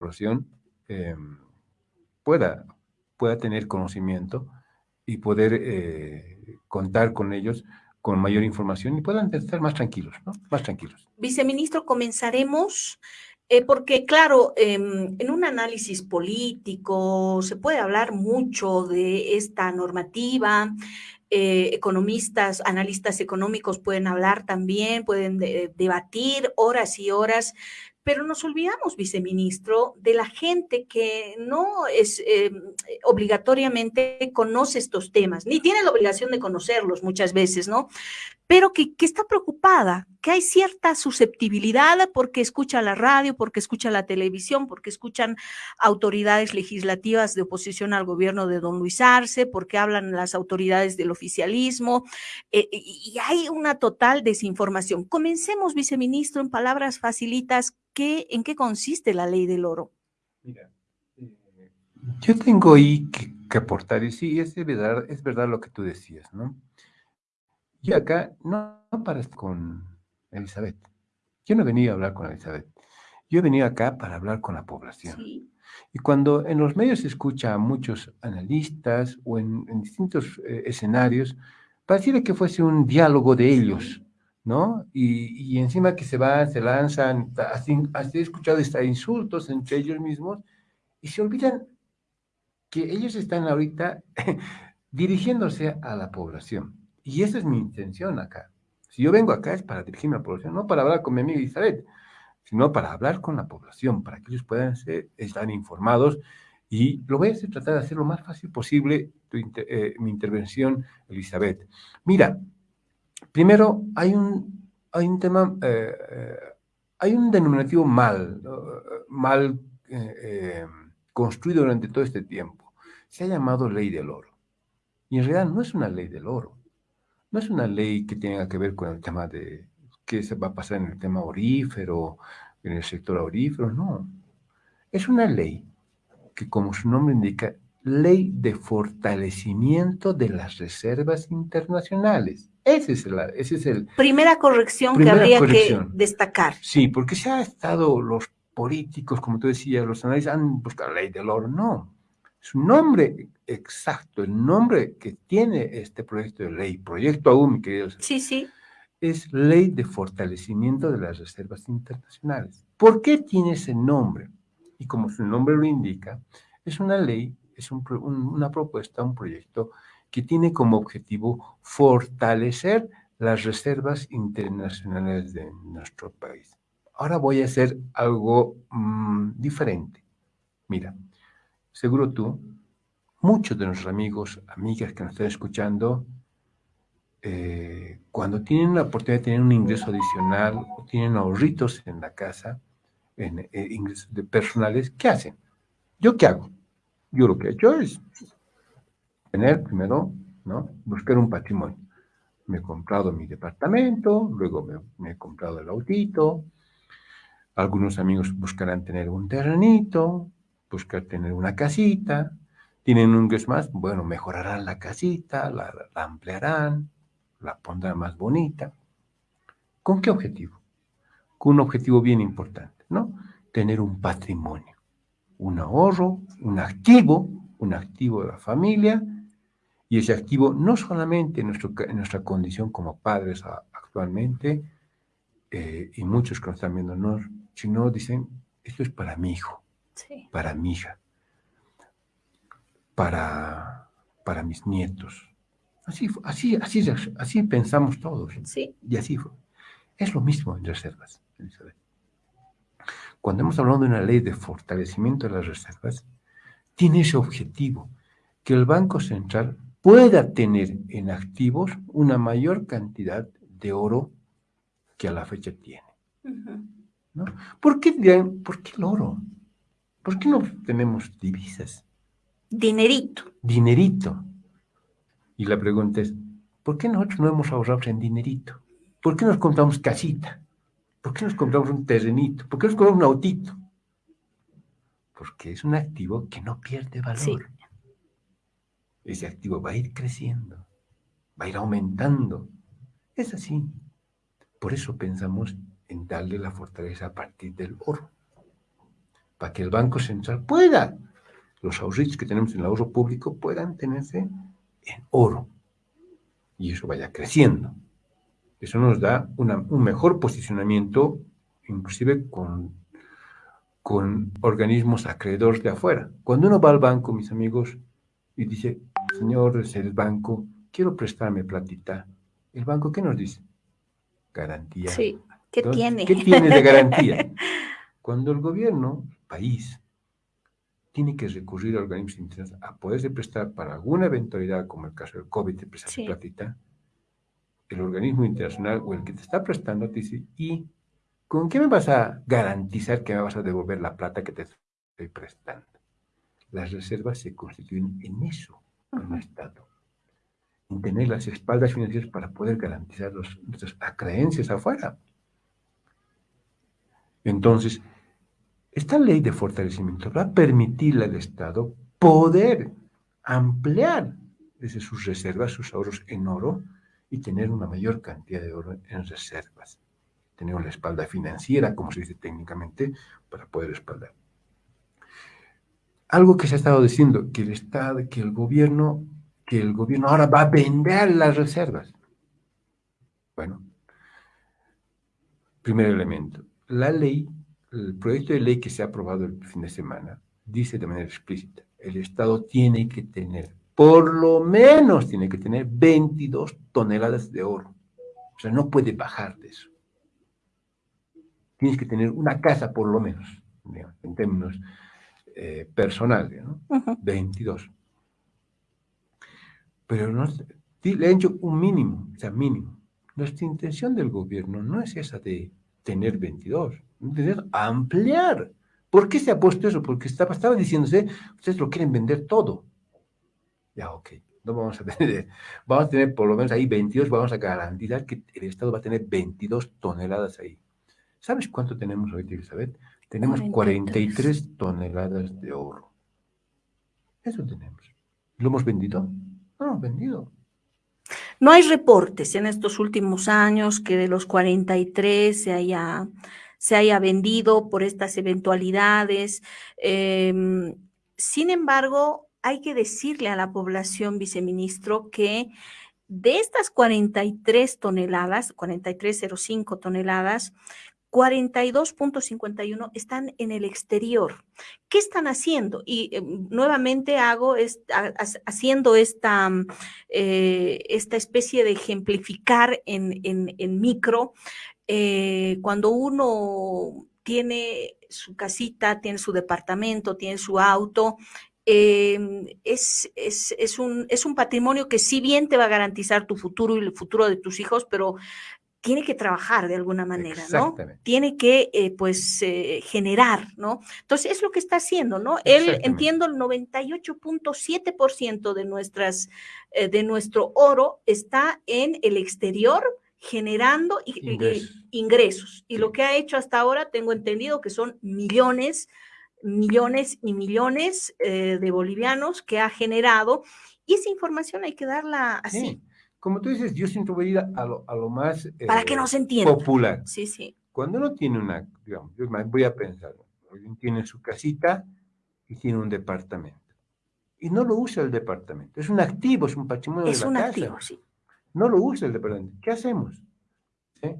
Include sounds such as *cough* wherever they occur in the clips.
población eh, pueda, pueda tener conocimiento y poder eh, contar con ellos con mayor información y puedan estar más tranquilos, ¿no? Más tranquilos. Viceministro, comenzaremos eh, porque, claro, em, en un análisis político se puede hablar mucho de esta normativa, eh, economistas, analistas económicos pueden hablar también, pueden debatir horas y horas, pero nos olvidamos, viceministro, de la gente que no es eh, obligatoriamente conoce estos temas, ni tiene la obligación de conocerlos muchas veces, ¿no? Pero que, que, está preocupada, que hay cierta susceptibilidad porque escucha la radio, porque escucha la televisión, porque escuchan autoridades legislativas de oposición al gobierno de don Luis Arce, porque hablan las autoridades del oficialismo, eh, y hay una total desinformación. Comencemos, viceministro, en palabras facilitas, ¿qué, ¿en qué consiste la ley del oro? Mira, eh, yo tengo ahí que, aportar, y sí, es verdad, es verdad lo que tú decías, ¿no? Yo acá no, no paras con Elizabeth. Yo no venía a hablar con Elizabeth. Yo he venido acá para hablar con la población. Y cuando en los medios se escucha a muchos analistas o en, distintos eh, escenarios, pareciera que fuese un diálogo de ellos, ¿no? Y, encima que se van, se lanzan, así, así he escuchado hasta insultos entre ellos mismos, y se olvidan que ellos están ahorita *laughs* dirigiéndose a la población. Y esa es mi intención acá. Si yo vengo acá es para dirigirme a la población, no para hablar con mi amiga Isabel, sino para hablar con la población, para que ellos puedan ser, estar informados y lo voy a tratar de hacer lo más fácil posible eh, mi intervención, Elizabeth. Mira, Primero, hay un, hay un tema, eh, eh, hay un denominativo mal, mal construido durante todo este tiempo. Se ha llamado ley del oro. Y en realidad no es una ley del oro. No es una ley que tenga que ver con el tema de qué se va a pasar en el tema orífero, en el sector orífero, no. Es una ley que, como su nombre indica, ley de fortalecimiento de las reservas internacionales. Ese es el... Ese es el primera corrección que habría que destacar. Sí, porque se ha estado los políticos, como tú decías, los analistas han buscado la ley del oro. No, su nombre exacto, el nombre que tiene este proyecto de ley, proyecto aún, mi querido. Sí, sí. Es Ley de Fortalecimiento de las Reservas Internacionales. ¿Por qué tiene ese nombre? Y como su nombre lo indica, es una ley, es una propuesta, un proyecto que tiene como objetivo fortalecer las reservas internacionales de nuestro país. Ahora voy a hacer algo mm, diferente. Mira, seguro tú, muchos de nuestros amigos, amigas que nos están escuchando, eh, cuando tienen la oportunidad de tener un ingreso adicional tienen ahorritos en la casa, en eh, ingresos de personales, ¿qué hacen? ¿Yo qué hago? Yo lo que he hecho es tener primero, ¿no? Buscar un patrimonio. Me he comprado mi departamento, luego me, he comprado el autito, algunos amigos buscarán tener un terrenito, buscar tener una casita, tienen un es más, bueno, mejorarán la casita, la, la ampliarán, la pondrán más bonita. ¿Con qué objetivo? Con un objetivo bien importante, ¿no? Tener un patrimonio, un ahorro, un activo, un activo de la familia, y ese activo no solamente en, nuestro, en nuestra condición como padres actualmente, eh, y muchos que nos están viendo, no, sino dicen, esto es para mi hijo, para mi hija, para, para mis nietos. Así, así, así, así pensamos todos. Y así fue. Es lo mismo en reservas, Elizabeth. Cuando hemos hablado de una ley de fortalecimiento de las reservas, tiene ese objetivo, que el Banco Central pueda tener en activos una mayor cantidad de oro que a la fecha tiene. ¿no? ¿Por, qué, ¿Por qué el oro? ¿Por qué no tenemos divisas? Dinerito. Dinerito. Y la pregunta es, ¿por qué nosotros no hemos ahorrado en dinerito? ¿Por qué nos compramos casita? ¿Por qué nos compramos un terrenito? ¿Por qué nos compramos un autito? Porque es un activo que no pierde valor ese activo va a ir creciendo, va a ir aumentando. Es así. Por eso pensamos en darle la fortaleza a partir del oro. Para que el Banco Central pueda, los ahorritos que tenemos en el ahorro público puedan tenerse en oro. Y eso vaya creciendo. Eso nos da un mejor posicionamiento, inclusive con, con organismos acreedores de afuera. Cuando uno va al banco, mis amigos, y dice, señor, es el banco, quiero prestarme platita. ¿El banco qué nos dice? Garantía. Sí, ¿qué tiene? ¿Qué tiene de garantía? *laughs* Cuando el gobierno, país, tiene que recurrir a organismos internacionales a poderse prestar para alguna eventualidad, como el caso del COVID, de prestar platita, el organismo internacional o el que te está prestando te dice, ¿y con qué me vas a garantizar que me vas a devolver la plata que te estoy prestando? Las reservas se constituyen en eso, en un Estado. En tener las espaldas financieras para poder garantizar los, nuestras creencias afuera. Entonces, esta ley de fortalecimiento va a permitirle al Estado poder ampliar desde sus reservas, sus ahorros en oro, y tener una mayor cantidad de oro en reservas. Tener una espalda financiera, como se dice técnicamente, para poder respaldar. Algo que se ha estado diciendo, que el Estado, que el gobierno, que el gobierno ahora va a vender las reservas. Bueno, primer elemento. La ley, el proyecto de ley que se ha aprobado el fin de semana, dice de manera explícita, el Estado tiene que tener por lo menos tiene que tener 22 toneladas de oro. O sea, no puede bajar de eso. Tienes que tener una casa por lo menos, en términos eh, personales, ¿no? 22. Pero no, le han hecho un mínimo, o sea, mínimo. Nuestra intención del gobierno no es esa de tener 22, es ampliar. ¿Por qué se ha puesto eso? Porque estaba, estaba diciéndose, ustedes lo quieren vender todo ya, ok, no vamos a *laughs* tener, vamos a tener por lo menos ahí 22, vamos a garantizar que el Estado va a tener 22 toneladas ahí. ¿Sabes cuánto tenemos ahorita, Elizabeth? Tenemos 43, toneladas de oro. Eso tenemos. ¿Lo hemos vendido? No lo hemos vendido. No hay reportes en estos últimos años que de los 43 se haya, se haya vendido por estas eventualidades. Em, sin embargo, hay que decirle a la población, viceministro, que de estas 43 toneladas, 43,05 toneladas, 42.51 están en el exterior. ¿Qué están haciendo? Y eh, nuevamente hago haciendo esta, eh, esta especie de ejemplificar en, en, micro, eh, cuando uno tiene su casita, tiene su departamento, tiene su auto Em, es, es, un, es un patrimonio que si bien te va a garantizar tu futuro y el futuro de tus hijos, pero tiene que trabajar de alguna manera, ¿no? Tiene que, eh, pues, eh, generar, ¿no? Entonces, es lo que está haciendo, ¿no? Él, entiendo, el 98.7% de nuestras, eh, de nuestro oro está en el exterior generando ingresos. Y lo que ha hecho hasta ahora, tengo entendido que son millones millones y millones de bolivianos que ha generado y esa información hay que darla así. Como tú dices, yo siento voy a a lo, a lo más Para que se entienda. popular. Sí, sí. Cuando uno tiene una, digamos, yo voy a pensar, alguien tiene su casita y tiene un departamento. Y no lo usa el departamento. Es un activo, es un patrimonio es de la un activo, sí. No lo usa el departamento. ¿Qué hacemos? ¿Sí?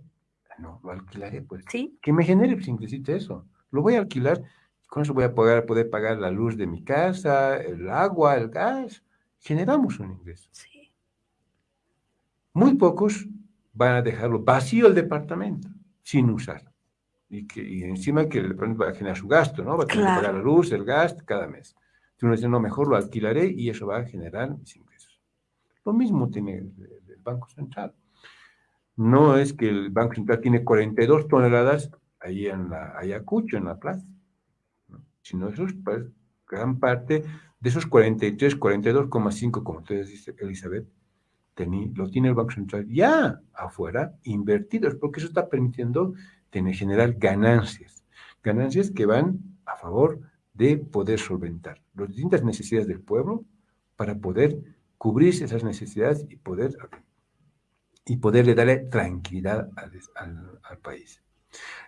No, lo alquilaré, pues. Sí. Que me genere, pues, eso. Lo voy a alquilar con eso voy a poder, poder pagar la luz de mi casa, el agua, el gas. Generamos un ingreso. Sí. Muy pocos van a dejarlo vacío el departamento, sin usar. Y, que, encima que el departamento va a generar su gasto, ¿no? Va a tener que pagar la luz, el gas cada mes. Si uno dice, no, mejor lo alquilaré y eso va a generar mis ingresos. Lo mismo tiene el, Banco Central. No es que el Banco Central tiene 42 toneladas ahí en la Ayacucho, en la plaza sino esos, pues, gran parte de esos 43, 42,5, como ustedes dice Elizabeth, lo tiene el Banco Central ya afuera, invertidos, porque eso está permitiendo tener, generar ganancias, ganancias que van a favor de poder solventar las distintas necesidades del pueblo para poder cubrir esas necesidades y poder y poderle darle tranquilidad al, país.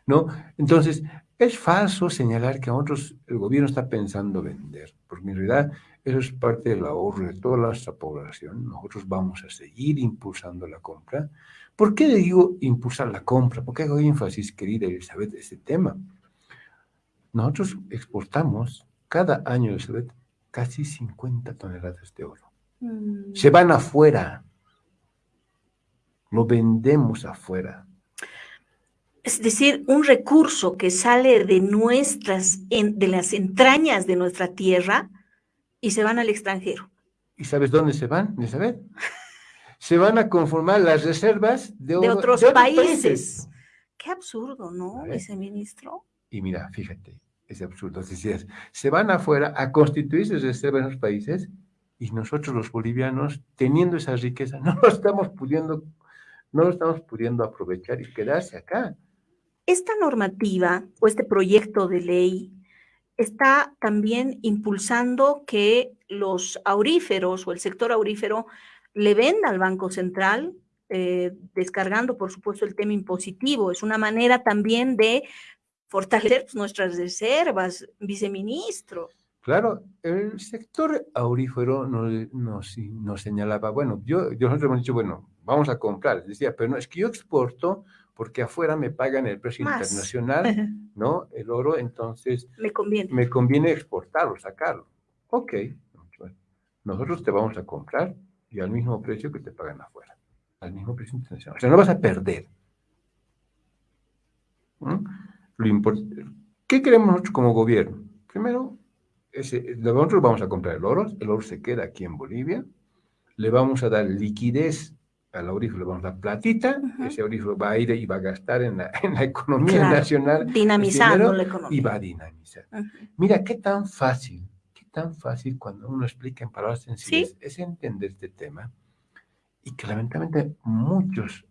¿no? Entonces, es falso señalar que a otros el gobierno está pensando vender, porque en realidad eso es parte del ahorro de toda nuestra población. Nosotros vamos a seguir impulsando la compra. ¿Por qué digo impulsar la compra? ¿Por qué hago énfasis, querida Elizabeth, ese tema? Nosotros exportamos cada año, Elizabeth, casi 50 toneladas de oro. Mm. Se van afuera. Lo vendemos afuera. Es decir, un recurso que sale de nuestras, de las entrañas de nuestra tierra y se van al extranjero. ¿Y sabes dónde se van, Elizabeth? *laughs* se van a conformar las reservas de, otros, países. Qué absurdo, ¿no, viceministro? Y mira, fíjate, es absurdo. Decías, se van afuera a constituirse reservas en los países y nosotros los bolivianos, teniendo esa riqueza, *laughs* no lo estamos pudiendo, no lo estamos pudiendo aprovechar y quedarse acá. Esta normativa o este proyecto de ley está también impulsando que los auríferos o el sector aurífero le venda al Banco Central, eh, descargando, por supuesto, el tema impositivo. Es una manera también de fortalecer nuestras reservas, viceministro. Claro, el sector aurífero nos, nos, señalaba, bueno, yo nosotros hemos dicho, bueno, vamos a comprar. Decía, pero no, es que yo exporto porque afuera me pagan el precio internacional, *laughs* ¿no? El oro, entonces... Me conviene. Me conviene exportarlo, sacarlo. Ok, nosotros te vamos a comprar y al mismo precio que te pagan afuera, al mismo precio internacional. O sea, no vas a perder. ¿Mm? ¿Qué queremos nosotros como gobierno? Primero, ese, nosotros vamos a comprar el oro, el oro se queda aquí en Bolivia, le vamos a dar liquidez al aurífero, vamos a dar platita, ese aurífero va a ir y va a gastar en la, en la economía nacional. Dinamizando la economía. Y va a dinamizar. Mira, qué tan fácil, qué tan fácil cuando uno explica en palabras sencillas, es entender este tema y que lamentablemente muchos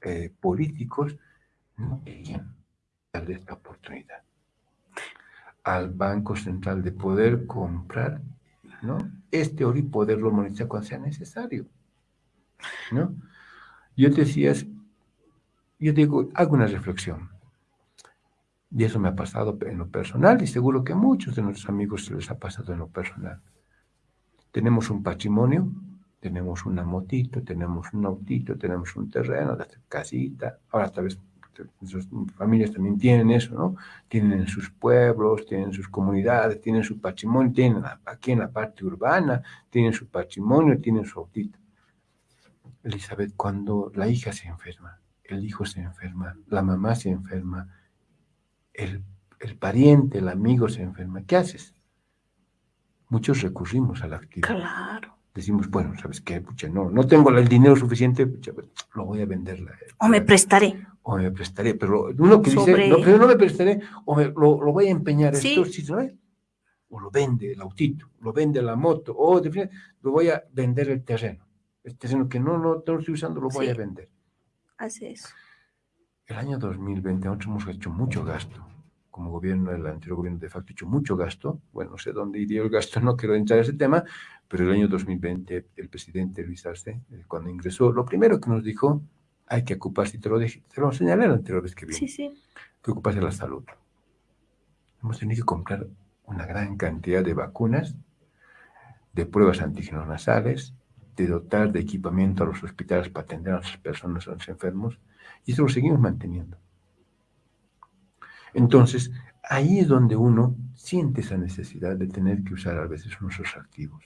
eh, políticos no querían darle esta oportunidad al Banco Central de poder comprar ¿no? este oro y poderlo monetizar cuando sea necesario. ¿No? Yo te decías, yo digo, hago una reflexión. Y eso me ha pasado en lo personal y seguro que a muchos de nuestros amigos se les ha pasado en lo personal. Tenemos un patrimonio, tenemos una motito, tenemos un autito, tenemos un terreno, casita, ahora tal vez sus familias también tienen eso, ¿no? Tienen sus pueblos, tienen sus comunidades, tienen su patrimonio, tienen aquí en la parte urbana, tienen su patrimonio, tienen su autito. Elizabeth, cuando la hija se enferma, el hijo se enferma, la mamá se enferma, el, el pariente, el amigo se enferma, ¿qué haces? Muchos recurrimos a la actividad. Claro decimos, bueno, ¿sabes qué? Pucha, no, no tengo el dinero suficiente, pucha, lo voy a vender. O me prestaré. O me prestaré, pero uno que dice, no, pero no me prestaré, o me, lo, lo, voy a empeñar esto, ¿sí? O lo vende el autito, lo vende la moto, o lo voy a vender el terreno. El terreno que no, no, estoy usando, lo voy a vender. Así es. El año 2020 nosotros hemos hecho mucho gasto como gobierno, el anterior gobierno de facto hecho mucho gasto, bueno, no sé dónde iría el gasto, no quiero entrar en ese tema, pero el año 2020 el presidente Luis Arce, eh, cuando ingresó, lo primero que nos dijo, hay que ocuparse, y te lo, dije, te lo señalé la anterior vez que vino, sí, sí. que ocuparse de la salud. Hemos tenido que comprar una gran cantidad de vacunas, de pruebas antígenos nasales, de dotar de equipamiento a los hospitales para atender a las personas, a los enfermos, y eso lo seguimos manteniendo. Entonces, ahí es donde uno siente esa necesidad de tener que usar a veces nuestros activos.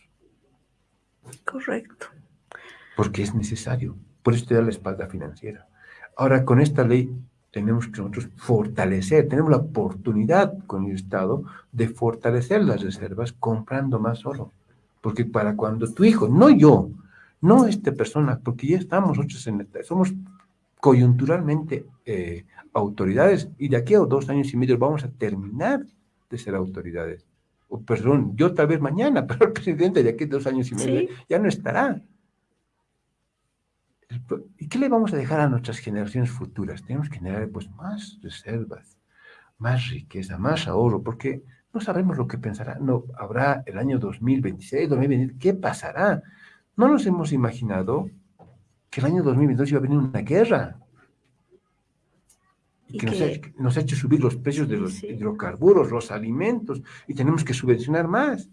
Correcto. Porque es necesario. Por eso te da la espalda financiera. Ahora, con esta ley tenemos que nosotros fortalecer, tenemos la oportunidad con el Estado de fortalecer las reservas comprando más oro. Porque para cuando tu hijo, no yo, no esta persona, porque ya estamos nosotros en somos coyunturalmente eh, autoridades y de aquí a dos años y medio vamos a terminar de ser autoridades. O, perdón, yo tal vez mañana, *laughs* pero el presidente de aquí a dos años y medio ya no estará. ¿Y qué le vamos a dejar a nuestras generaciones futuras? Tenemos que generar pues más reservas, más riqueza, más ahorro, porque no sabemos lo que pensará. No, habrá el año 2026, 2020, ¿qué pasará? No nos hemos imaginado que el año 2022 iba a venir una guerra y que, Nos, ha, hecho subir los precios de los hidrocarburos, los alimentos, y tenemos que subvencionar más.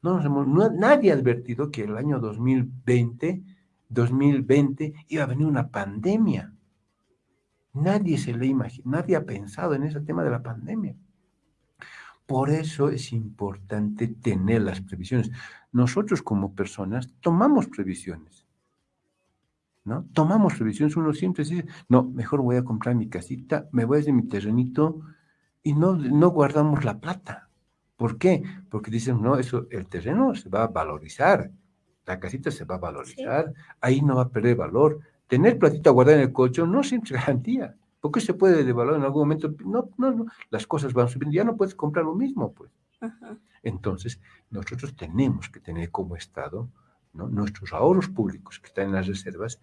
No, no, nadie ha advertido que el año 2020, 2020 iba a venir una pandemia. Nadie se le imagina, nadie ha pensado en ese tema de la pandemia. Por eso es importante tener las previsiones. Nosotros como personas tomamos previsiones. ¿no? Tomamos previsiones. Uno siempre dice, no, mejor voy a comprar mi casita, me voy a mi terrenito y no, no guardamos la plata. ¿Por qué? Porque dicen, no, eso, el terreno se va a valorizar, la casita se va a valorizar, ahí no va a perder valor. Tener platita guardada en el colchón no siempre garantía. Porque se puede devaluar en algún momento? No, no, no, las cosas van subiendo, ya no puedes comprar lo mismo, pues. Entonces, nosotros tenemos que tener como Estado nuestros ahorros públicos que están en las reservas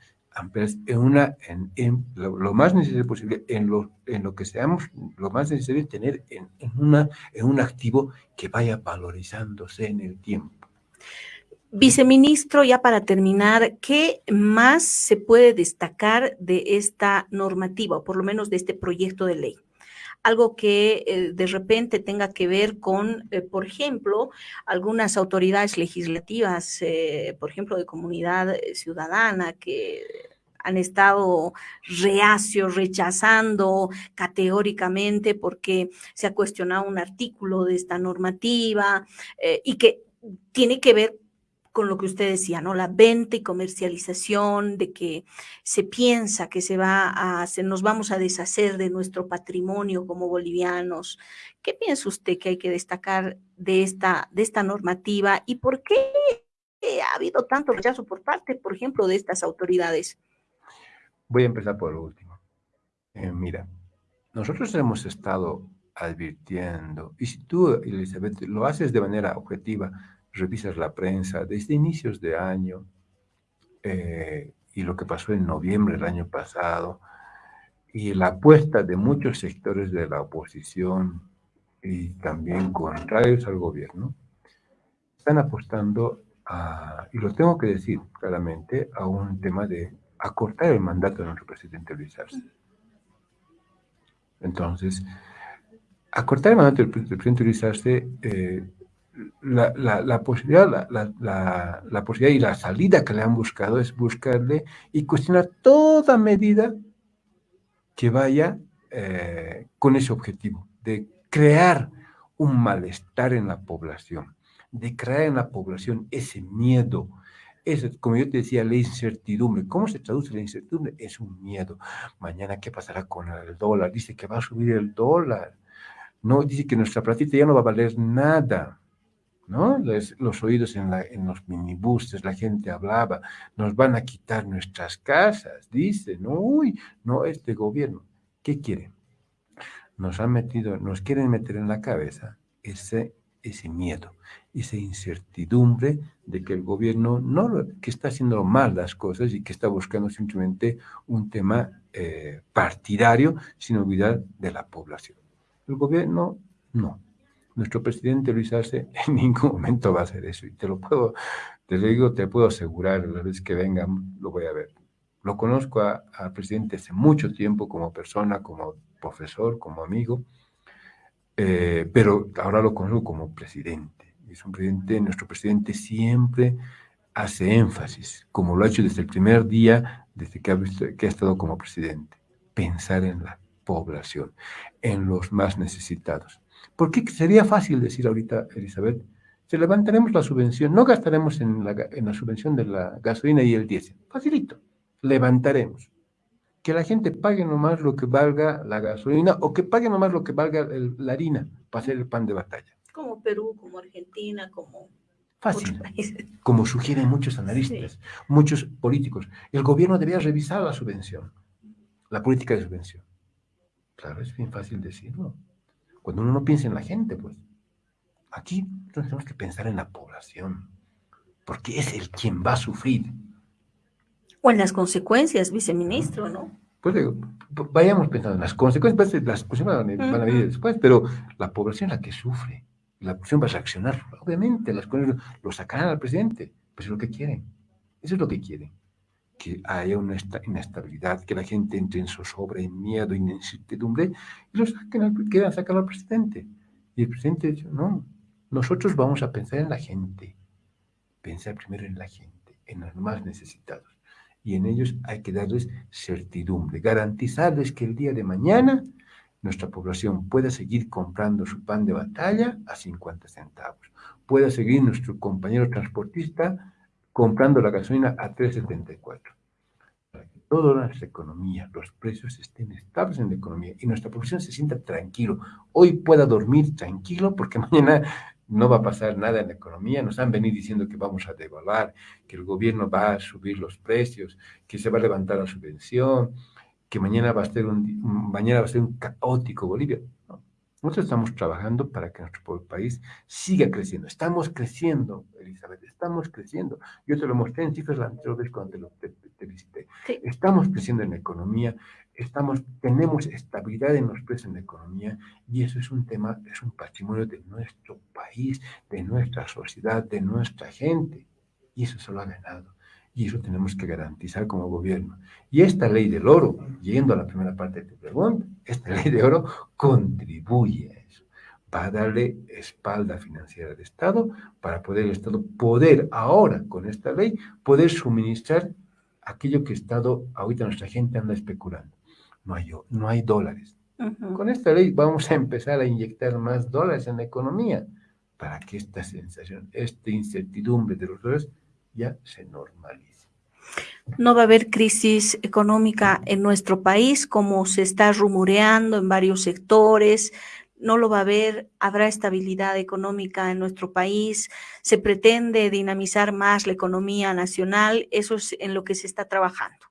en, una, en, lo, más necesario posible, en lo, en lo que seamos, lo más necesario es tener en, una, en un activo que vaya valorizándose en el tiempo. Viceministro, ya para terminar, ¿qué más se puede destacar de esta normativa, o por lo menos de este proyecto de ley? algo que eh, de repente tenga que ver con, eh, por ejemplo, algunas autoridades legislativas, eh, por ejemplo, de comunidad ciudadana, que han estado reacios, rechazando categóricamente porque se ha cuestionado un artículo de esta normativa y que tiene que ver con lo que usted decía, ¿no? La venta y comercialización, de que se piensa que se va a, se nos vamos a deshacer de nuestro patrimonio como bolivianos. ¿Qué piensa usted que hay que destacar de esta, de esta normativa y por qué ha habido tanto rechazo por parte, por ejemplo, de estas autoridades? Voy a empezar por lo último. Eh, mira, nosotros hemos estado advirtiendo, y si tú, Elizabeth, lo haces de manera objetiva, revisas la prensa desde inicios de año eh, y lo que pasó en noviembre del año pasado y la apuesta de muchos sectores de la oposición y también contrarios al gobierno, están apostando a, y lo tengo que decir claramente, a un tema de acortar el mandato de nuestro presidente Luis Arce. Entonces, acortar el mandato del, presidente Luis Arce eh, la, la, posibilidad, la, la, posibilidad y la salida que le han buscado es buscarle y cuestionar toda medida que vaya eh, con ese objetivo, de crear un malestar en la población, de crear en la población ese miedo, como yo te decía, la incertidumbre. ¿Cómo se traduce la incertidumbre? Es un miedo. Mañana, ¿qué pasará con el dólar? Dice que va a subir el dólar. No, dice que nuestra platita ya no va a valer nada. ¿No? los oídos en, los minibuses, la gente hablaba, nos van a quitar nuestras casas, dicen, uy, no, este gobierno, ¿qué quieren? Nos han metido, nos quieren meter en la cabeza ese, ese miedo, esa incertidumbre de que el gobierno no, que está haciendo mal las cosas y que está buscando simplemente un tema eh, partidario sin olvidar de la población. El gobierno, no nuestro presidente Luis Arce *laughs* en ningún momento va a hacer eso. Y te lo puedo, te lo digo, te puedo asegurar, la vez que venga lo voy a ver. Lo conozco al presidente hace mucho tiempo como persona, como profesor, como amigo, eh, pero ahora lo conozco como presidente. Es un presidente, nuestro presidente siempre hace énfasis, como lo ha hecho desde el primer día, desde que ha, que ha estado como presidente, pensar en la población, en los más necesitados. Porque sería fácil decir ahorita, Elizabeth, se levantaremos la subvención, no gastaremos en la, en la subvención de la gasolina y el diésel. Facilito, levantaremos. Que la gente pague nomás lo que valga la gasolina o que pague nomás lo que valga la harina para hacer el pan de batalla. Como Perú, como Argentina, como Fácil, *laughs* como sugieren muchos analistas, muchos políticos. El gobierno debía revisar la subvención, la política de subvención. Claro, es bien fácil decirlo. Cuando uno no piensa en la gente, pues. Aquí tenemos que pensar en la población, porque es el quien va a sufrir. O en las consecuencias, viceministro, ¿no? Pues digo, vayamos pensando en las consecuencias, pues, las consecuencias van a venir después, pero la población es la que sufre, la población va a reaccionar. Obviamente, las cosas lo sacarán al presidente, pues es lo que quieren, eso es lo que quieren que haya una inestabilidad, que la gente entre en zozobra, en miedo, en incertidumbre, y los quieran sacar al presidente. Y el presidente dice, no, nosotros vamos a pensar en la gente, pensar primero en la gente, en los más necesitados. Y en ellos hay que darles certidumbre, garantizarles que el día de mañana nuestra población pueda seguir comprando su pan de batalla a 50 centavos, pueda seguir nuestro compañero transportista comprando la gasolina a 3.74. Para que toda nuestra economía, los precios estén estables en la economía y nuestra población se sienta tranquilo. Hoy pueda dormir tranquilo porque *laughs* mañana no va a pasar nada en la economía. Nos han venido diciendo que vamos a devaluar, que el gobierno va a subir los precios, que se va a levantar la subvención, que mañana va a ser un, mañana va a ser un caótico Bolivia. Nosotros estamos trabajando para que nuestro país siga creciendo. Estamos creciendo, Elizabeth, estamos creciendo. Yo te lo mostré en cifras la anterior vez cuando te, visité. Estamos creciendo en la economía, estamos, tenemos estabilidad en los precios en la economía y eso es un tema, es un patrimonio de nuestro país, de nuestra sociedad, de nuestra gente. Y eso se lo ha ganado. Y eso tenemos que garantizar como gobierno. Y esta ley del oro, yendo a la primera parte de tu pregunta, esta *laughs* ley de oro contribuye a eso. Va a darle espalda financiera al Estado para poder el Estado poder ahora, con esta ley, poder suministrar aquello que Estado, ahorita nuestra gente anda especulando. No hay, no hay dólares. Con esta ley vamos a empezar a inyectar más dólares en la economía para que esta sensación, esta incertidumbre de los dólares ya se normalice. No va a haber crisis económica en nuestro país como se está rumoreando en varios sectores, no lo va a haber, habrá estabilidad económica en nuestro país, se pretende dinamizar más la economía nacional, eso es en lo que se está trabajando.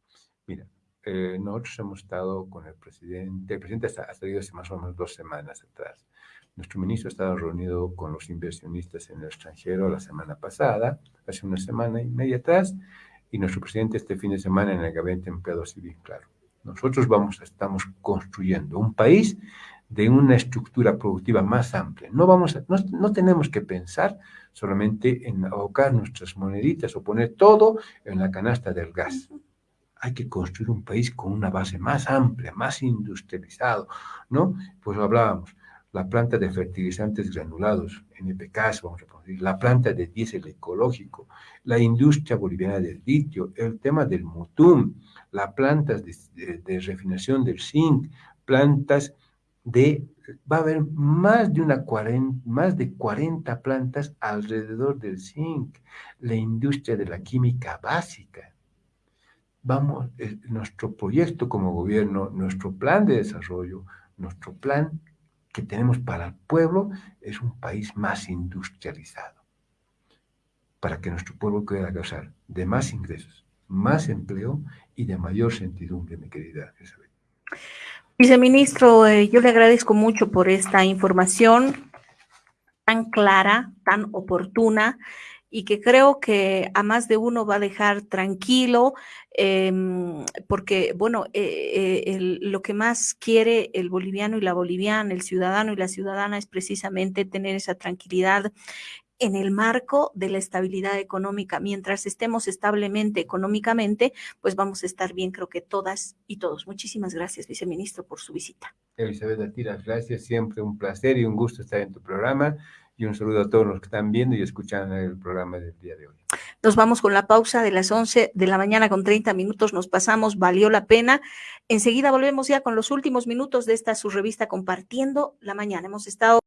Mira, eh, nosotros hemos estado con el presidente, el presidente ha salido hace más o menos dos semanas atrás, nuestro ministro estaba reunido con los inversionistas en el extranjero la semana pasada, hace una semana y media atrás, y nuestro presidente este fin de semana en el gabinete empleado civil, claro. Nosotros vamos, estamos construyendo un país de una estructura productiva más amplia. No, vamos no, no, tenemos que pensar solamente en ahogar nuestras moneditas o poner todo en la canasta del gas. Hay que construir un país con una base más amplia, más industrializado, ¿no? Pues hablábamos, la planta de fertilizantes granulados, NPKs, vamos a decir, la planta de diésel ecológico, la industria boliviana del litio, el tema del mutum, las plantas de, refinación del zinc, plantas de, va a haber más de, una más de 40 plantas alrededor del zinc, la industria de la química básica. Vamos, eh, nuestro proyecto como gobierno, nuestro plan de desarrollo, nuestro plan que tenemos para el pueblo es un país más industrializado, para que nuestro pueblo pueda gozar de más ingresos, más empleo y de mayor certidumbre, mi querida Isabel. Viceministro, eh, yo le agradezco mucho por esta información tan clara, tan oportuna y que creo que a más de uno va a dejar tranquilo, em, porque, bueno, eh, eh, lo que más quiere el boliviano y la boliviana, el ciudadano y la ciudadana es precisamente tener esa tranquilidad en el marco de la estabilidad económica. Mientras estemos establemente económicamente, pues vamos a estar bien, creo que todas y todos. Muchísimas gracias, viceministro, por su visita. Elizabeth Atiras, gracias, siempre un placer y un gusto estar en tu programa y un saludo a todos los que están viendo y escuchando el programa del día de hoy. Nos vamos con la pausa de las 11 de la mañana con 30 minutos, nos pasamos, valió la pena. Enseguida volvemos ya con los últimos minutos de esta su revista Compartiendo la Mañana. Hemos estado